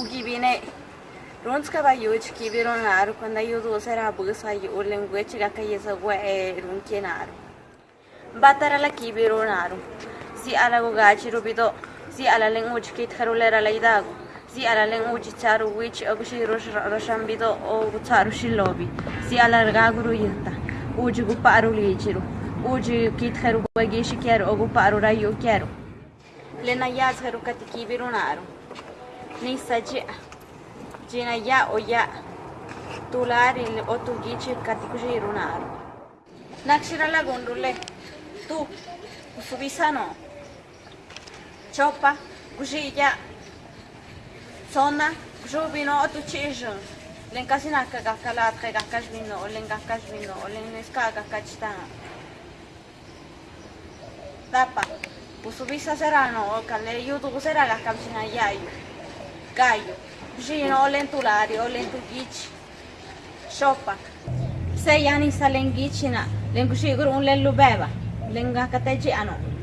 ugibine runska ba yuch kibiro naru kwanda yudu sera busa yu language ga kayesa gwa e runke naru batara la kibiro naru si ala go gachi rubido si ala language kit kharulera la idago si ala language charu which agushi roshambido o charu shilobi si ala gaguru yata uji gu paru lichiru uji kit kharu bagishi kero ogu paru rayu kero lena yaz kharu katiki birunaru nisa jia jina ya o ya tulari o tu gici katikushi runaru nakshira la gondrule tu subisano chopa kushi ya. Sona jubino o tu chijo len kasina ka kakalat ka kakashmino o len kakashmino o len neska kakachitano tapa usubisa serano o kale youtube sera la kamsina yayu gallo, žino lentulari, lentugici, šopak. Vse jani sa lengičina, lenguši grun len lubeva, lenga kateđi ano.